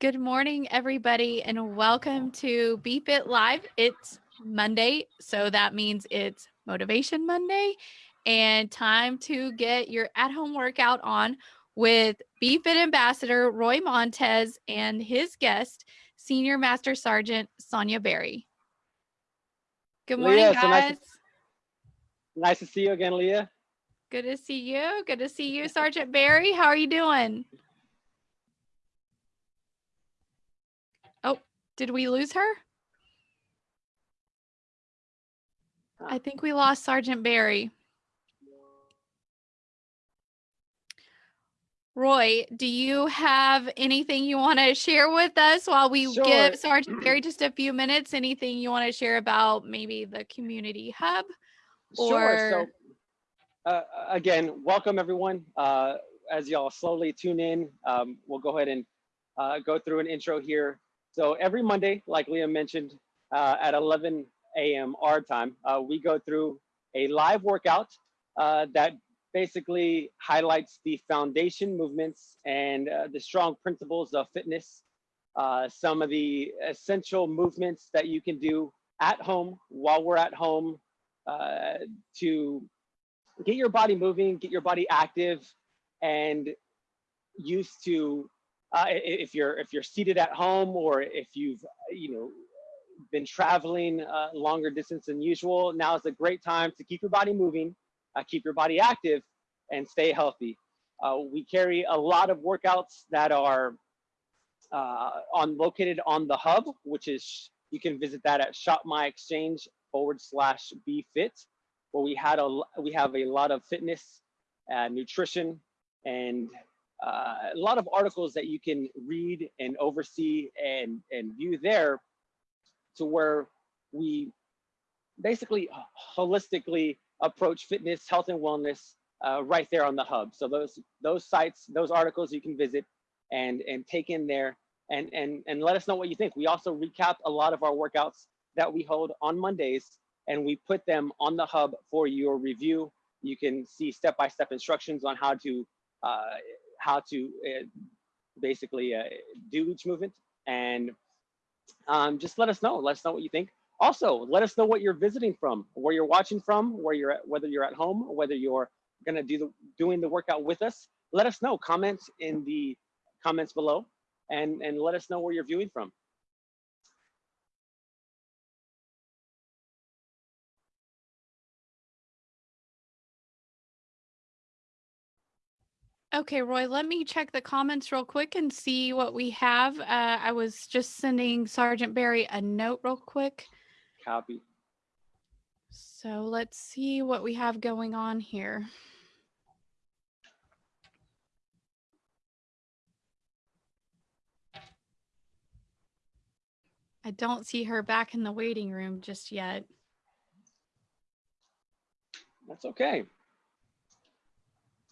Good morning, everybody, and welcome to BeFit Live. It's Monday, so that means it's Motivation Monday and time to get your at home workout on with BeFit Ambassador Roy Montez and his guest, Senior Master Sergeant Sonia Berry. Good morning, Leah, so guys. nice, to, nice to see you again, Leah. Good to see you. Good to see you, Sergeant Berry. How are you doing? Did we lose her? I think we lost Sergeant Berry. Roy, do you have anything you want to share with us while we Sure. give Sergeant Berry just a few minutes? Anything you want to share about maybe the community hub? Sure. So, Or- uh, again, welcome everyone. Uh, as y'all slowly tune in, um, we'll go ahead and uh, go through an intro here. So every Monday, like Leah mentioned, uh, at 11 a.m. our time, uh, we go through a live workout uh, that basically highlights the foundation movements and uh, the strong principles of fitness. Uh, some of the essential movements that you can do at home while we're at home uh, to get your body moving, get your body active, and used to uh, if you're if you're seated at home or if you've you know been traveling uh, longer distance than usual, now is a great time to keep your body moving, uh, keep your body active, and stay healthy. Uh, we carry a lot of workouts that are uh, on located on the hub, which is you can visit that at Shop My Exchange forward slash Be Fit, where we had a we have a lot of fitness, uh, nutrition, and uh, a lot of articles that you can read and oversee and and view there, to where we basically holistically approach fitness, health, and wellness uh, right there on the hub. So those those sites, those articles you can visit and and take in there and and and let us know what you think. We also recap a lot of our workouts that we hold on Mondays and we put them on the hub for your review. You can see step-by-step instructions on how to uh, how to uh, basically uh, do each movement and um, just let us know. Let us know what you think. Also, let us know what you're visiting from, where you're watching from, where you're at, whether you're at home, whether you're gonna do the doing the workout with us. Let us know. Comment in the comments below, and and let us know where you're viewing from. Okay, Roy, let me check the comments real quick and see what we have. Uh, I was just sending Sergeant Berry a note real quick. Copy. So let's see what we have going on here. I don't see her back in the waiting room just yet. That's okay.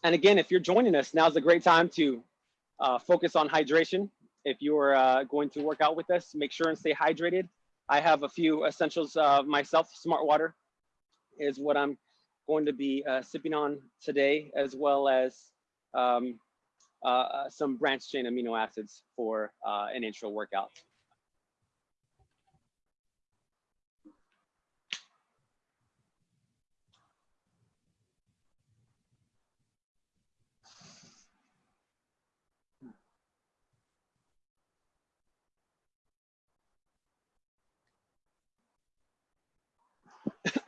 And again, if you're joining us, now's a great time to uh, focus on hydration. If you're uh, going to work out with us, make sure and stay hydrated. I have a few essentials uh, myself. Smart water is what I'm going to be uh, sipping on today, as well as um, uh, uh, some branched chain amino acids for an intro workout.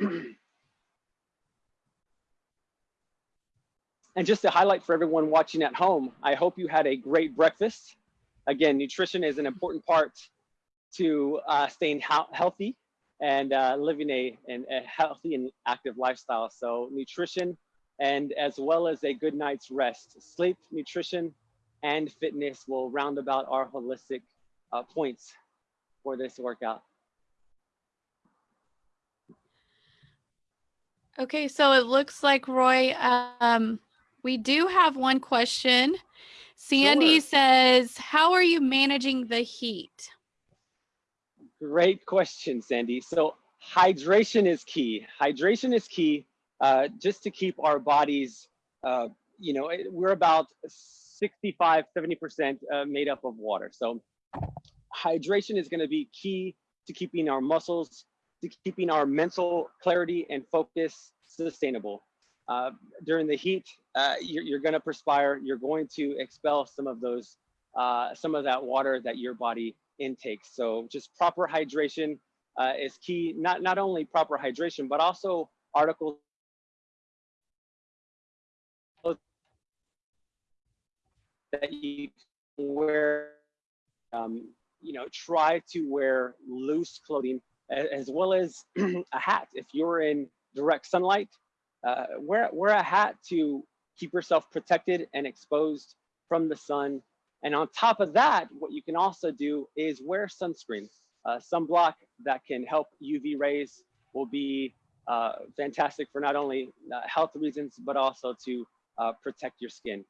And just to highlight for everyone watching at home, I hope you had a great breakfast. Again, nutrition is an important part to uh, staying hea- healthy and uh, living a, an, a healthy and active lifestyle. So nutrition and as well as a good night's rest. Sleep, nutrition, and fitness will round about our holistic uh, points for this workout. Okay, so it looks like Roy, um, we do have one question. Sandy Sure. says, How are you managing the heat? Great question, Sandy. So hydration is key. Hydration is key uh, just to keep our bodies, uh, you know, we're about 65, 70% uh, made up of water. So hydration is going to be key to keeping our muscles, to keeping our mental clarity and focus sustainable. Uh, during the heat, uh, you're, you're going to perspire. You're going to expel some of those, uh, some of that water that your body intakes. So just proper hydration uh, is key. Not not only proper hydration, but also articles that you wear. Um, you know, try to wear loose clothing as well as a hat. If you're in direct sunlight, uh, wear, wear a hat to keep yourself protected and exposed from the sun. And on top of that, what you can also do is wear sunscreen. Uh, sunblock that can help UV rays will be uh, fantastic for not only uh, health reasons, but also to uh, protect your skin.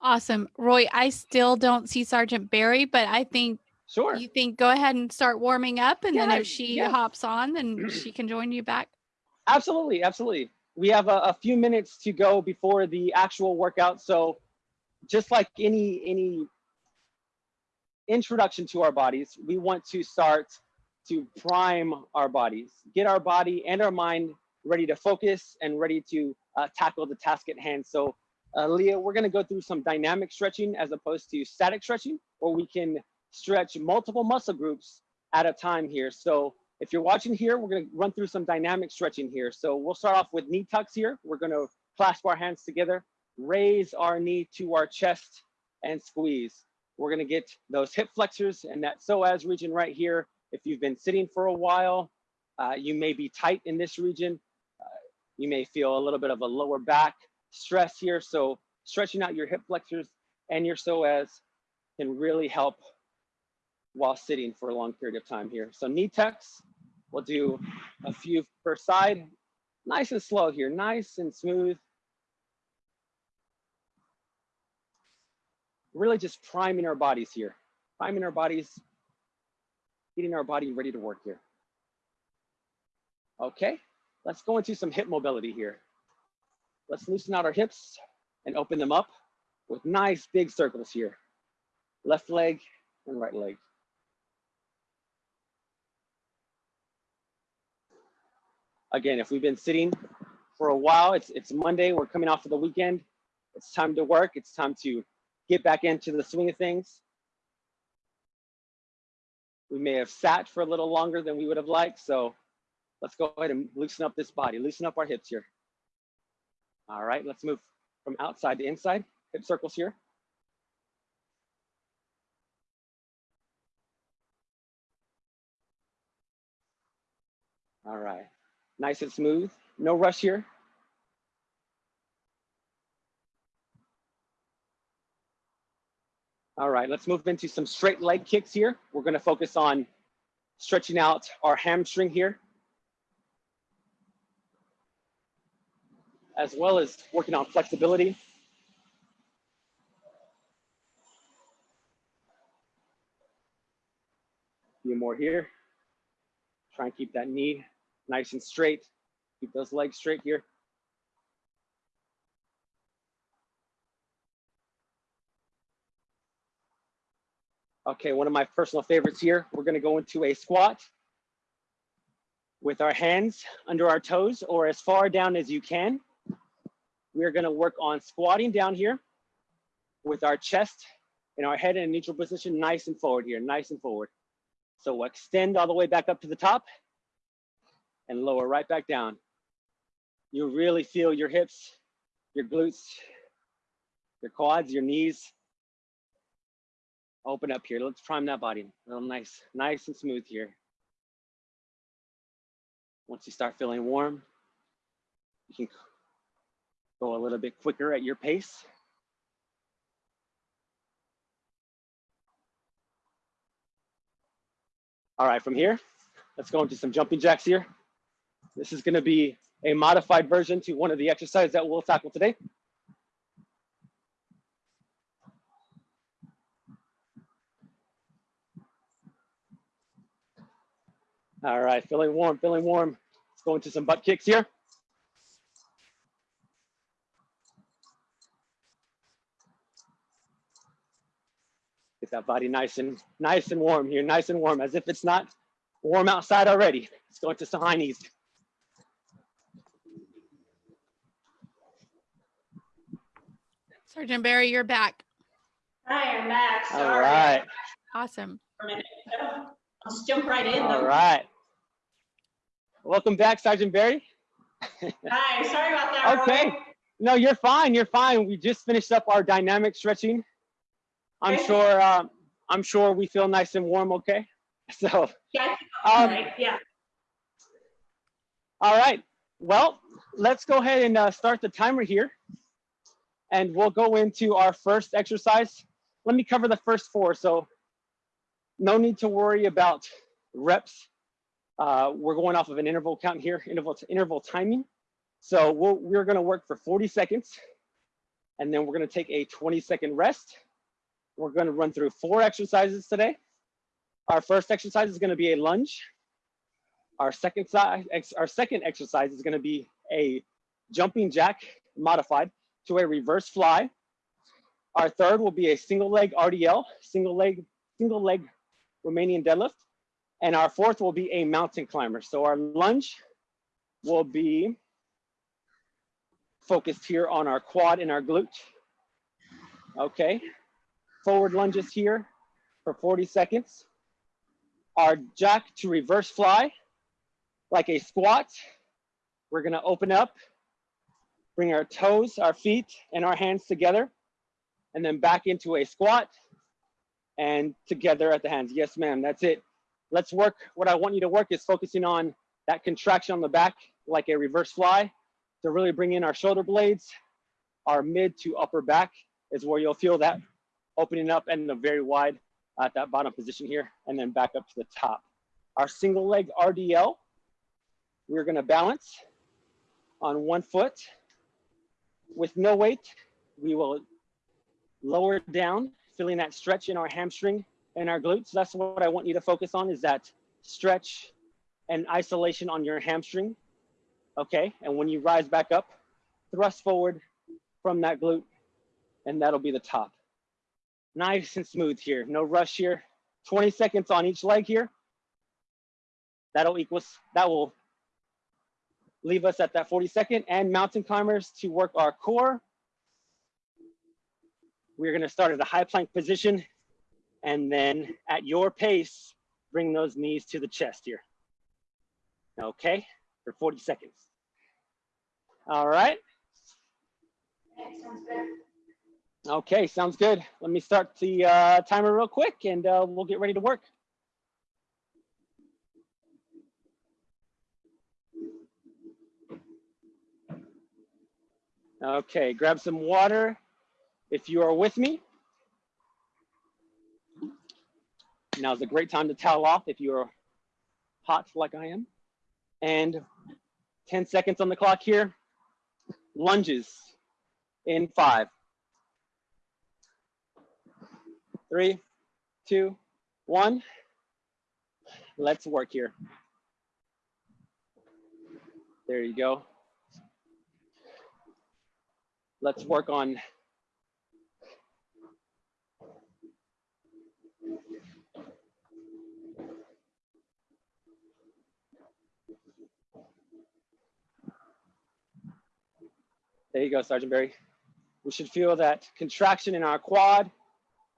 Awesome. Roy, I still don't see Sergeant Berry, but I think Sure. you think go ahead and start warming up and then if she yeah. hops on, then she can join you back. Absolutely, absolutely. We have a, a few minutes to go before the actual workout. So just like any any introduction to our bodies, we want to start to prime our bodies, get our body and our mind ready to focus and ready to uh, tackle the task at hand. So uh, Leah, we're gonna go through some dynamic stretching as opposed to static stretching, or we can stretch multiple muscle groups at a time here. So if you're watching here, we're gonna run through some dynamic stretching here. So we'll start off with knee tucks here. We're gonna clasp our hands together, raise our knee to our chest and squeeze. We're gonna get those hip flexors and that psoas region right here. If you've been sitting for a while, uh, you may be tight in this region. Uh, you may feel a little bit of a lower back stress here. So stretching out your hip flexors and your psoas can really help while sitting for a long period of time here. So knee tucks, we'll do a few per side, nice and slow here, nice and smooth. Really just priming our bodies here, priming our bodies, getting our body ready to work here. Okay, let's go into some hip mobility here. Let's loosen out our hips and open them up with nice big circles here. Left leg and right leg. Again, if we've been sitting for a while, it's, it's Monday, we're coming off of the weekend. It's time to work. It's time to get back into the swing of things. We may have sat for a little longer than we would have liked. So let's go ahead and loosen up this body, loosen up our hips here. All right, let's move from outside to inside. Hip circles here. All right, nice and smooth. No rush here. All right, let's move into some straight leg kicks here. We're gonna focus on stretching out our hamstring here. As well as working on flexibility. A few more here. Try and keep that knee nice and straight. Keep those legs straight here. Okay, one of my personal favorites here. We're gonna go into a squat with our hands under our toes or as far down as you can. We're gonna work on squatting down here with our chest and our head in a neutral position, nice and forward here, nice and forward. So extend all the way back up to the top and lower right back down. You really feel your hips, your glutes, your quads, your knees. Open up here. Let's prime that body. A little nice, nice and smooth here. Once you start feeling warm, you can go a little bit quicker at your pace. All right, from here, let's go into some jumping jacks here. This is gonna be a modified version to one of the exercises that we'll tackle today. All right, feeling warm, feeling warm. Let's go into some butt kicks here. Get that body nice and nice and warm here, nice and warm, as if it's not warm outside already. Let's go into some high knees. Sergeant Berry, you're back. Hi, I'm back. All Sorry. right, Awesome. For a minute. I'll just jump right in all though. right. Welcome back, Sergeant Berry. Hi, sorry about that. Okay. Roy. No, you're fine. You're fine. We just finished up our dynamic stretching. I'm Okay. sure. Uh, I'm sure we feel nice and warm. Okay. So, Yeah, I um, right. Yeah. all right. Well, let's go ahead and uh, start the timer here, and we'll go into our first exercise. Let me cover the first four. So, no need to worry about reps. Uh, we're going off of an interval count here, interval to interval timing. So we'll, we're going to work for 40 seconds, and then we're going to take a 20 second rest. We're going to run through four exercises today. Our first exercise is going to be a lunge. Our second our second exercise is going to be a jumping jack modified to a reverse fly. Our third will be a single leg RDL, single leg, single leg Romanian deadlift. And our fourth will be a mountain climber. So our lunge will be focused here on our quad and our glute. Okay, forward lunges here for 40 seconds. Our jack to reverse fly, like a squat. We're gonna open up, bring our toes, our feet, and our hands together, and then back into a squat and together at the hands. Yes, ma'am, that's it. Let's work, what I want you to work is focusing on that contraction on the back, like a reverse fly, to really bring in our shoulder blades, our mid to upper back is where you'll feel that opening up and the very wide at that bottom position here, and then back up to the top. Our single leg RDL, we're gonna balance on one foot. With no weight, we will lower down, feeling that stretch in our hamstring and our glutes. That's what I want you to focus on is that stretch and isolation on your hamstring. Okay, and when you rise back up, thrust forward from that glute, and that'll be the top. Nice and smooth here, no rush here. 20 seconds on each leg here. That'll equal, that will leave us at that 40 second and mountain climbers to work our core. We're gonna start at a high plank position and then at your pace, bring those knees to the chest here. Okay, for 40 seconds. All right, Okay, sounds good. okay, sounds good. Let me start the uh, timer real quick and uh, we'll get ready to work. Okay, grab some water if you are with me. Now's a great time to towel off if you're hot like I am. And 10 seconds on the clock here. Lunges in five, three, two, one. Let's work here. There you go. Let's work on There you go, Sergeant Berry. We should feel that contraction in our quad.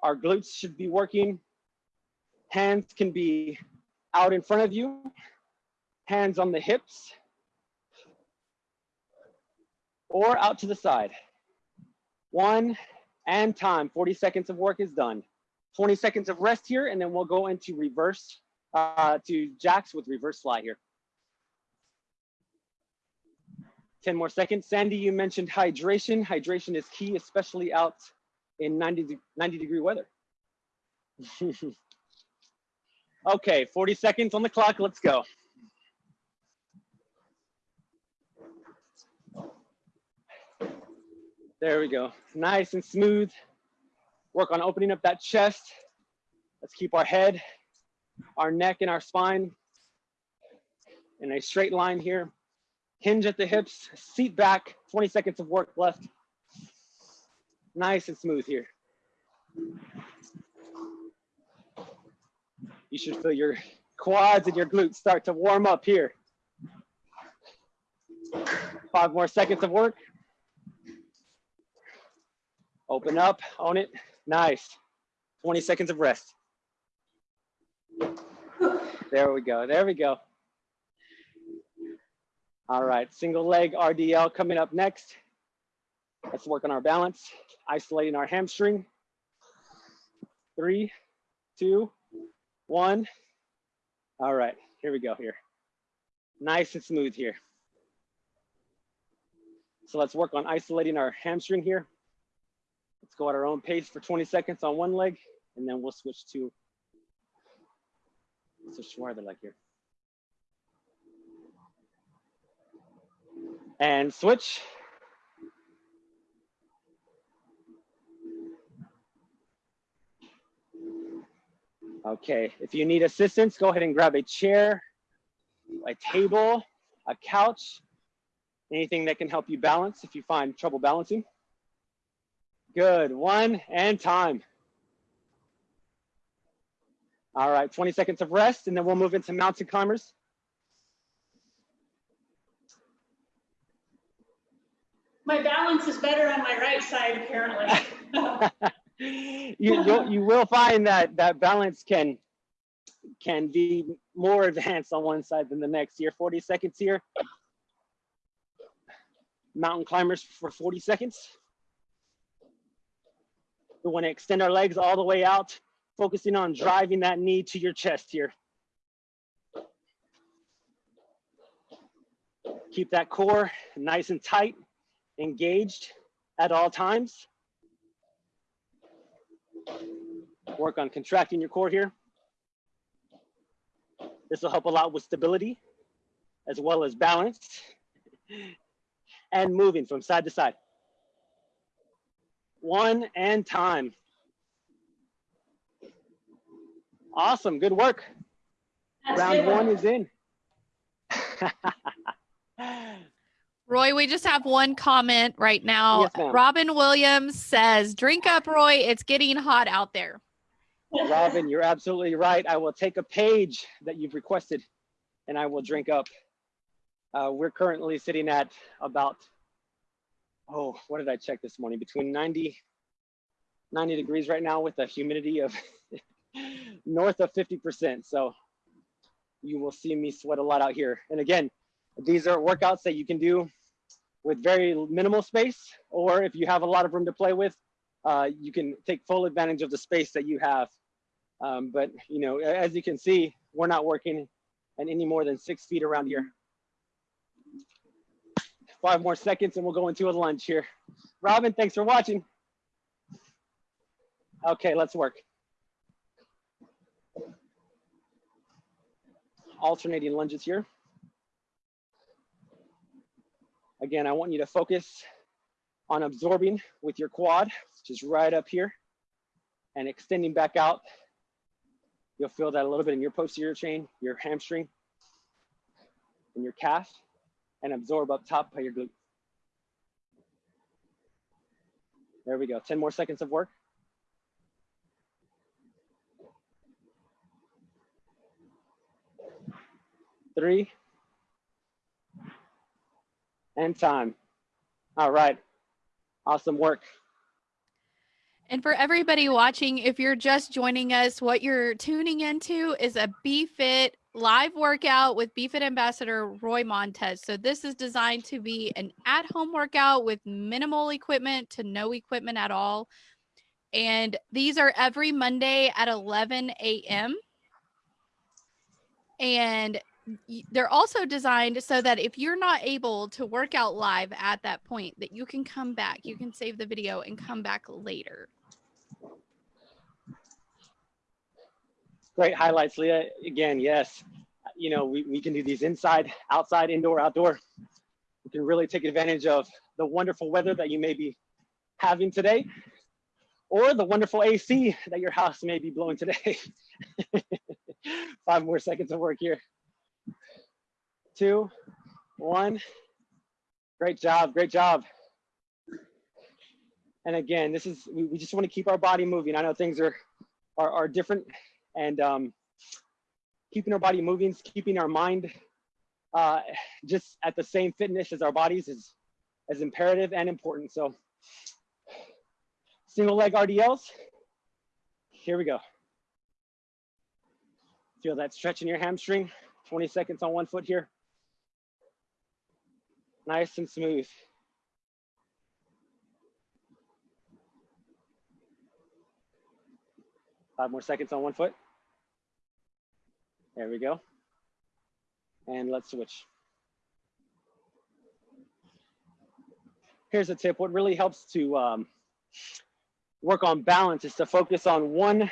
Our glutes should be working. Hands can be out in front of you. Hands on the hips. Or out to the side. One and time. 40 seconds of work is done. 20 seconds of rest here, and then we'll go into reverse, uh, to jacks with reverse fly here. 10 more seconds. Sandy, you mentioned hydration. Hydration is key, especially out in 90, de- 90 degree weather. okay, 40 seconds on the clock. Let's go. There we go. Nice and smooth. Work on opening up that chest. Let's keep our head, our neck, and our spine in a straight line here hinge at the hips, seat back, 20 seconds of work left. Nice and smooth here. You should feel your quads and your glutes start to warm up here. Five more seconds of work. Open up, own it. Nice. 20 seconds of rest. There we go. There we go. All right, single leg RDL coming up next. Let's work on our balance, isolating our hamstring. Three, two, one. All right, here we go here. Nice and smooth here. So let's work on isolating our hamstring here. Let's go at our own pace for 20 seconds on one leg, and then we'll switch to, switch to our other leg here. And switch. Okay, if you need assistance, go ahead and grab a chair, a table, a couch, anything that can help you balance if you find trouble balancing. Good, one and time. All right, 20 seconds of rest and then we'll move into mountain climbers. My balance is better on my right side, apparently. you you'll, you will find that that balance can can be more advanced on one side than the next here 40 seconds here mountain climbers for 40 seconds we want to extend our legs all the way out focusing on driving that knee to your chest here keep that core nice and tight engaged at all times work on contracting your core here. This will help a lot with stability as well as balance and moving from side to side. One and time. Awesome, good work. That's Round good. one is in. Roy, we just have one comment right now. Yes. Robin Williams says, Drink up, Roy. It's getting hot out there. Robin, you're absolutely right. I will take a page that you've requested and I will drink up. Uh, we're currently sitting at about, oh, what did I check this morning? Between 90, 90 degrees right now with a humidity of north of 50%. So you will see me sweat a lot out here. And again, these are workouts that you can do with very minimal space, or if you have a lot of room to play with, uh, you can take full advantage of the space that you have. Um, but you know, as you can see, we're not working at any more than six feet around here. Five more seconds and we'll go into a lunge here. Robin, thanks for watching. Okay, let's work. Alternating lunges here. Again, I want you to focus on absorbing with your quad, which is right up here, and extending back out. You'll feel that a little bit in your posterior chain, your hamstring, and your calf, and absorb up top by your glute. There we go. 10 more seconds of work. Three. And time. All right. Awesome work. And for everybody watching, if you're just joining us, what you're tuning into is a BeFit live workout with BeFit ambassador Roy Montez. So this is designed to be an at-home workout with minimal equipment to no equipment at all. And these are every Monday at 11 a.m. And they're also designed so that if you're not able to work out live at that point that you can come back you can save the video and come back later Great highlights, Leah. Again, yes, you know, we, we can do these inside, outside, indoor, outdoor. We can really take advantage of the wonderful weather that you may be having today or the wonderful AC that your house may be blowing today. Five more seconds of work here. Two, one. Great job, great job. And again, this is, we, we just want to keep our body moving. I know things are, are, are different and um, keeping our body moving, keeping our mind uh, just at the same fitness as our bodies is, is imperative and important. So single leg RDLs. Here we go. Feel that stretch in your hamstring. 20 seconds on one foot here. Nice and smooth. Five more seconds on one foot. There we go. And let's switch. Here's a tip. What really helps to um, work on balance is to focus on one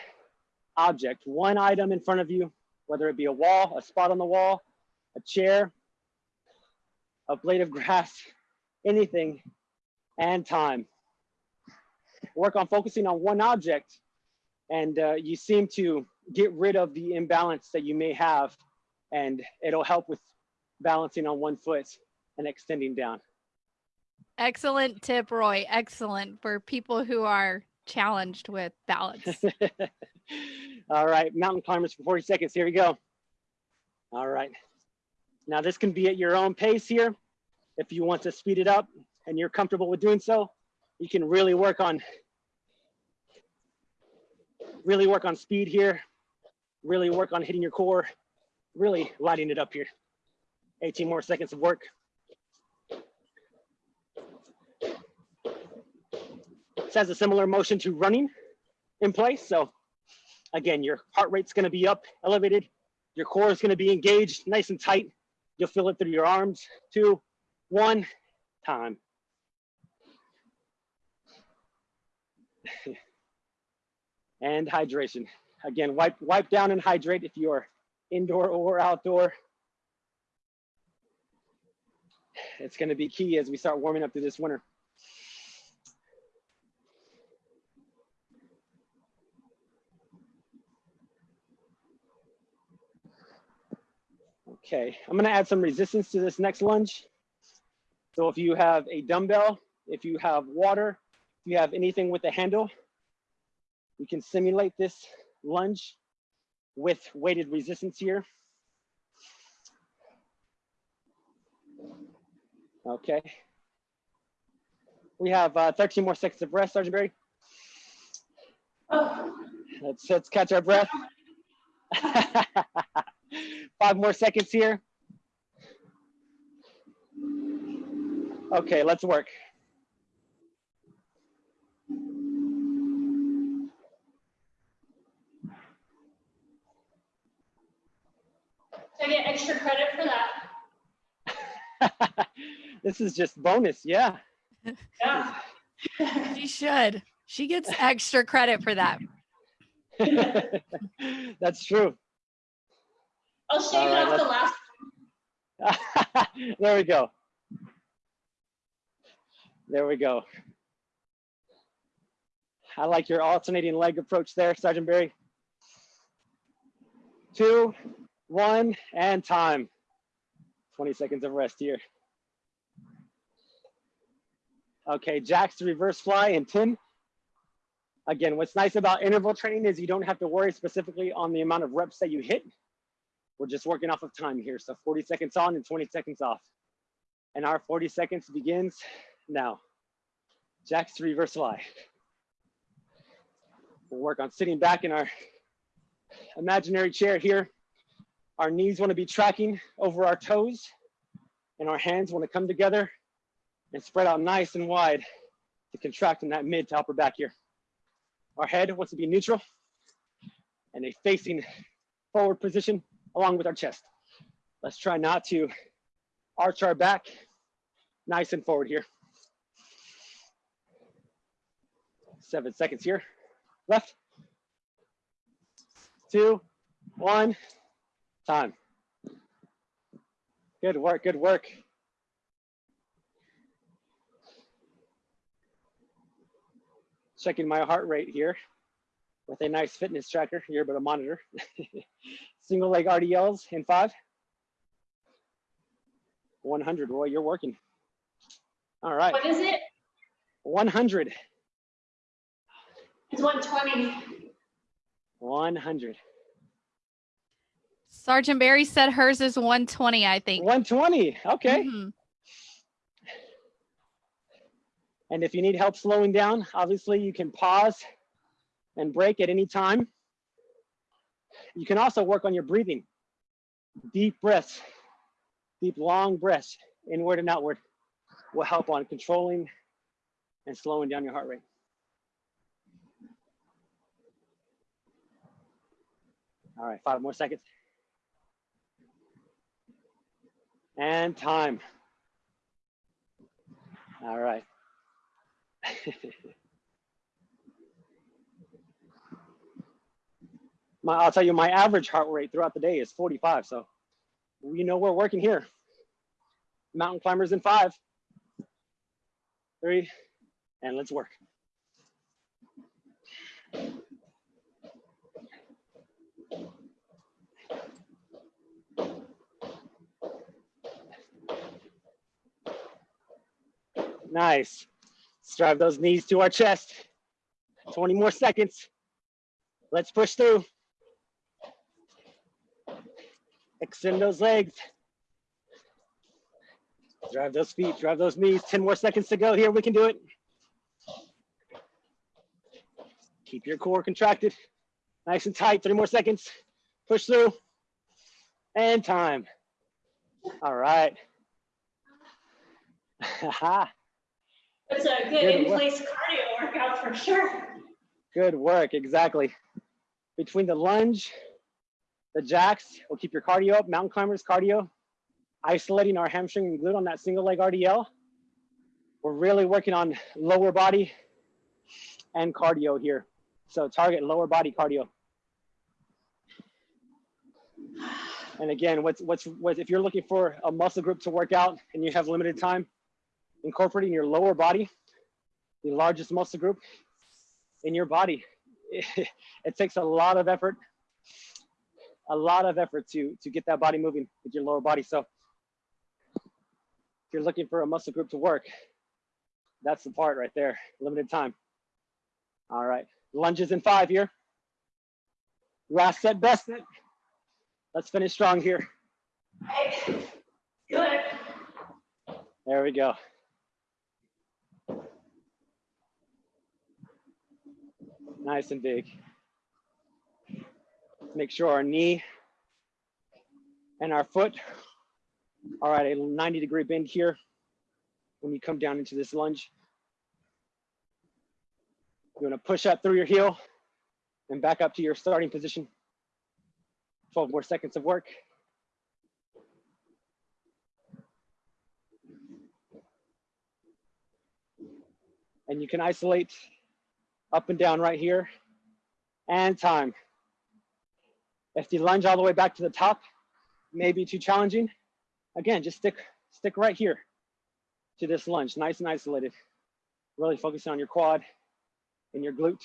object, one item in front of you, whether it be a wall, a spot on the wall, a chair, a blade of grass, anything, and time. Work on focusing on one object and uh, you seem to get rid of the imbalance that you may have and it'll help with balancing on one foot and extending down. Excellent tip, Roy. Excellent for people who are challenged with balance. All right, mountain climbers for 40 seconds. Here we go. All right. Now this can be at your own pace here. If you want to speed it up and you're comfortable with doing so, you can really work on really work on speed here, really work on hitting your core, really lighting it up here. 18 more seconds of work. This has a similar motion to running in place. So again, your heart rate's gonna be up, elevated. Your core is gonna be engaged, nice and tight. You'll feel it through your arms. Two, one, time. and hydration. Again, wipe, wipe down and hydrate if you are indoor or outdoor. It's gonna be key as we start warming up through this winter. Okay, I'm gonna add some resistance to this next lunge. So if you have a dumbbell, if you have water, if you have anything with a handle, we can simulate this lunge with weighted resistance here. Okay. We have uh, 13 more seconds of rest, Sergeant Berry. Oh, Let's, let's catch our breath. Five more seconds here. Okay, let's work. I get extra credit for that. this is just bonus, yeah. Yeah. she should. She gets extra credit for that. That's true. I'll shave All it right, off the last. there we go. There we go. I like your alternating leg approach there, Sergeant Berry. Two, one, and time. 20 seconds of rest here. Okay, Jack's reverse fly and 10. Again, what's nice about interval training is you don't have to worry specifically on the amount of reps that you hit. We're just working off of time here. So 40 seconds on and 20 seconds off. And our 40 seconds begins now. Jack's reverse fly. We'll work on sitting back in our imaginary chair here. Our knees want to be tracking over our toes and our hands want to come together and spread out nice and wide to contract in that mid to upper back here. Our head wants to be neutral and a facing forward position along with our chest. Let's try not to arch our back nice and forward here. Seven seconds here. Left. Two, one, time. Good work, good work. Checking my heart rate here with a nice fitness tracker here, but a monitor. Single leg RDLs in five. 100, Roy, you're working. All right, What is it? 100, It's 120. 100. Sergeant Berry said hers is 120, I think. 120. Okay. Mhm. And if you need help slowing down, obviously you can pause and break at any time. You can also work on your breathing. Deep breaths, deep long breaths, inward and outward, will help on controlling and slowing down your heart rate. All right, five more seconds. And time. All right. my, I'll tell you, my average heart rate throughout the day is 45. So we know we're working here. Mountain climbers in five, three, and let's work. Nice. Let's drive those knees to our chest. 20 more seconds. Let's push through. Extend those legs. Drive those feet, drive those knees. 10 more seconds to go here. We can do it. Keep your core contracted. Nice and tight. Three more seconds. Push through. And time. All right. It's a good Good in-place cardio workout for sure. Good work, exactly. Between the lunge, the jacks, we'll keep your cardio up, mountain climbers cardio, isolating our hamstring and glute on that single leg RDL. We're really working on lower body and cardio here. So target lower body cardio. And again, what's, what's, what, if you're looking for a muscle group to work out and you have limited time, incorporating your lower body, the largest muscle group in your body. It, takes a lot of effort, a lot of effort to, to get that body moving with your lower body. So if you're looking for a muscle group to work, that's the part right there, limited time. All right, lunges in five here. Last set, best set. Let's finish strong here. It. There we go. Nice and big. Make sure our knee and our foot are at a 90 degree bend here when you come down into this lunge. You're gonna push up through your heel and back up to your starting position. 12 more seconds of work. And you can isolate up and down right here and time. If you lunge all the way back to the top, may be too challenging. Again, just stick, stick right here to this lunge, nice and isolated. Really focusing on your quad and your glute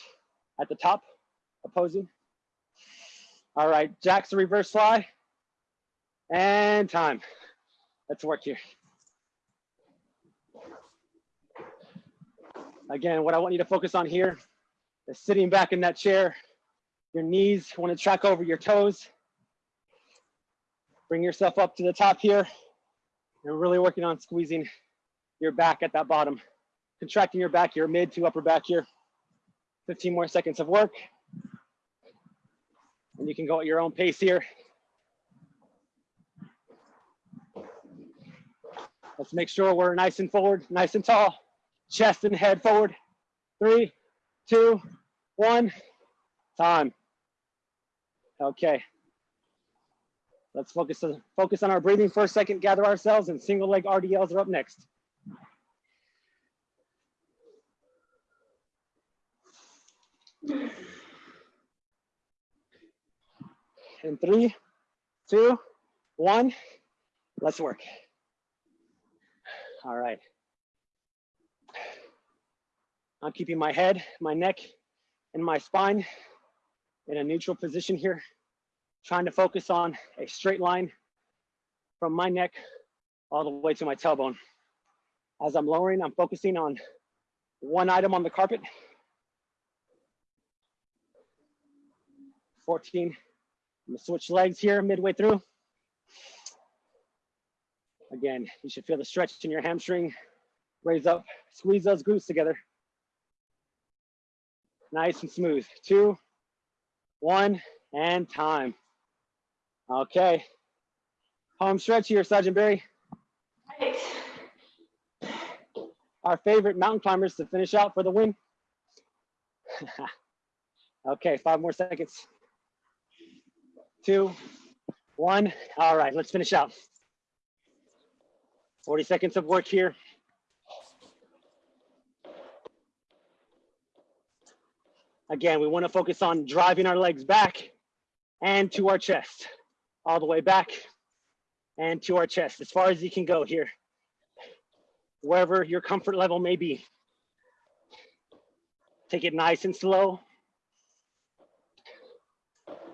at the top, opposing. All right, jacks reverse fly and time. Let's work here. Again, what I want you to focus on here sitting back in that chair. Your knees want to track over your toes. Bring yourself up to the top here. You're really working on squeezing your back at that bottom. Contracting your back, your mid to upper back here. 15 more seconds of work. And you can go at your own pace here. Let's make sure we're nice and forward, nice and tall. Chest and head forward. Three, two, one, time. Okay. Let's focus on, focus on our breathing for a second, gather ourselves, and single leg RDLs are up next. In three, two, one, let's work. All right. I'm keeping my head, my neck, and my spine in a neutral position here, trying to focus on a straight line from my neck all the way to my tailbone. As I'm lowering, I'm focusing on one item on the carpet. 14, I'm gonna switch legs here midway through. Again, you should feel the stretch in your hamstring. Raise up, squeeze those glutes together. Nice and smooth. Two, one, and time. Okay. Home stretch here, Sergeant Berry. Right. Our favorite mountain climbers to finish out for the win. okay, five more seconds. Two, one. All right, let's finish out. 40 seconds of work here. Again, we want to focus on driving our legs back and to our chest, all the way back and to our chest, as far as you can go here, wherever your comfort level may be. Take it nice and slow,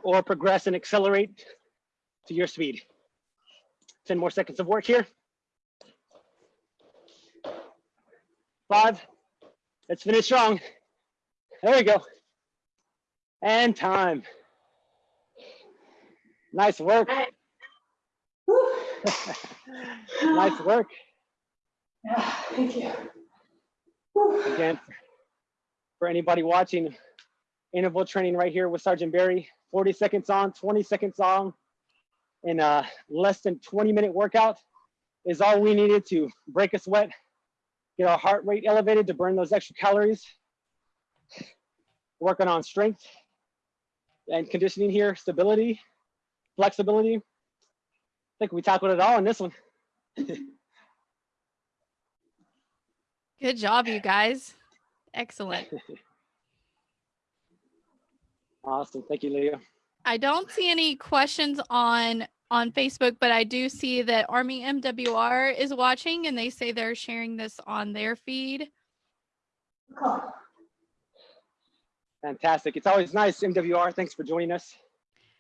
or progress and accelerate to your speed. 10 more seconds of work here. Five, let's finish strong. There we go. And time. Nice work. Nice work. Yeah, thank you. Whew. Again, for anybody watching, interval training right here with Sergeant Berry, 40 seconds on, 20 seconds on, in a less than 20 minute workout is all we needed to break a sweat, get our heart rate elevated to burn those extra calories, working on strength and conditioning here, stability, flexibility. I think we tackled it all in this one. Good job, you guys. Excellent. Awesome. Thank you, Leah. I don't see any questions on on Facebook, but I do see that Army MWR is watching and they say they're sharing this on their feed. Cool. Fantastic. It's always nice, MWR. Thanks for joining us.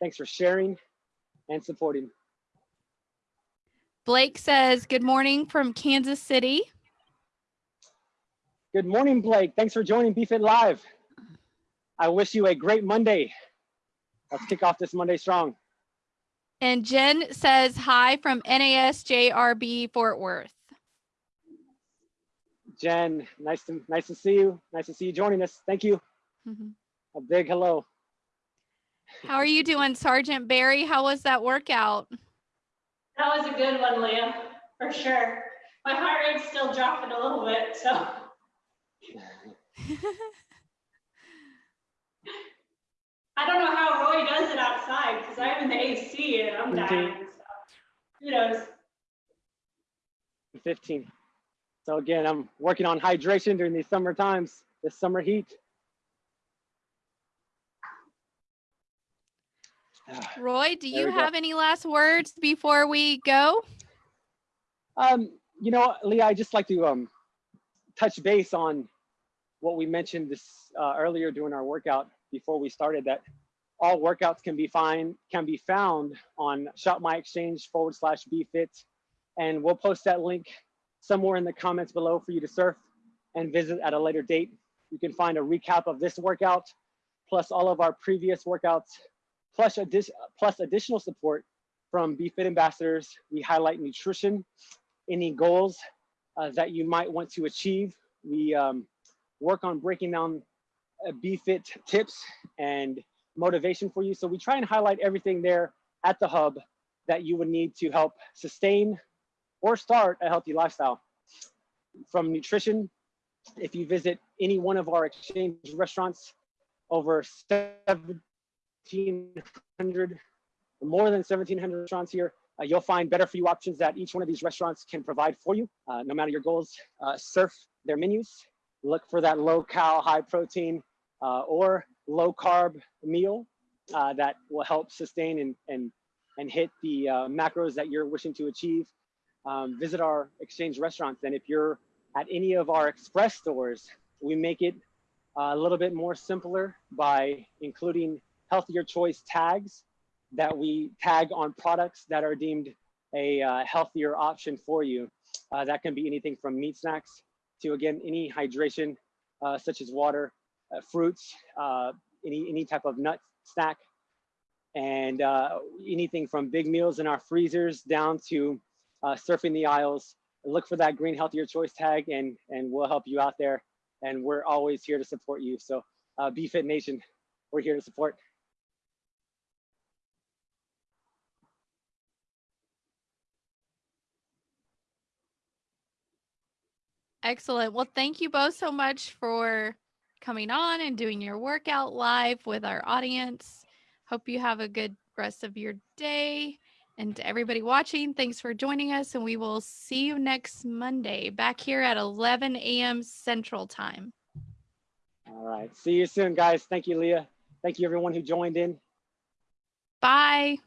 Thanks for sharing and supporting. Blake says, Good morning from Kansas City. Good morning, Blake. Thanks for joining BeFit Live. I wish you a great Monday. Let's kick off this Monday strong. And Jen says, Hi from NASJRB Fort Worth. Jen, nice to nice to see you. Nice to see you joining us. Thank you. Mhm. A big hello. How are you doing, Sergeant Berry? How was that workout? That was a good one, Liam, for sure. My heart rate's still dropping a little bit, so I don't know how Roy does it outside because I'm in the AC and I'm dying. So who knows? 15. So again, I'm working on hydration during these summer times, this summer heat. Roy, do you we go. have any last words before we go? Um, you know, Leah, I just like to um, touch base on what we mentioned this uh, earlier during our workout before we started that all workouts can be fine can be found on Shop My Exchange forward slash BeFit, and we'll post that link somewhere in the comments below for you to surf and visit at a later date. You can find a recap of this workout, plus all of our previous workouts, plus, addi- plus additional support from BeFit ambassadors. We highlight nutrition, any goals uh, that you might want to achieve. We um, work on breaking down uh, BeFit tips and motivation for you. So we try and highlight everything there at the hub that you would need to help sustain or start a healthy lifestyle. From nutrition, if you visit any one of our exchange restaurants, over 1,700, more than 1,700 restaurants here, uh, you'll find better for you options that each one of these restaurants can provide for you. Uh, no matter your goals, uh, surf their menus, look for that low cal, high protein, uh, or low carb meal uh, that will help sustain and, and, and hit the uh, macros that you're wishing to achieve. Um, visit our exchange restaurants. And if you're at any of our express stores, we make it a little bit more simpler by including healthier choice tags that we tag on products that are deemed a uh, healthier option for you. Uh, that can be anything from meat snacks to again, any hydration uh, such as water, uh, fruits, uh, any, any type of nut snack. and uh, anything from big meals in our freezers down to surfing the aisles. Look for that green healthier choice tag and, and we'll help you out there. And we're always here to support you. So uh, BeFit Nation, we're here to support. Excellent. Well, thank you both so much for coming on and doing your workout live with our audience. Hope you have a good rest of your day. And to everybody watching, thanks for joining us. And we will see you next Monday back here at 11 a.m. Central Time. All right. See you soon, guys. Thank you, Leah. Thank you, everyone who joined in. Bye.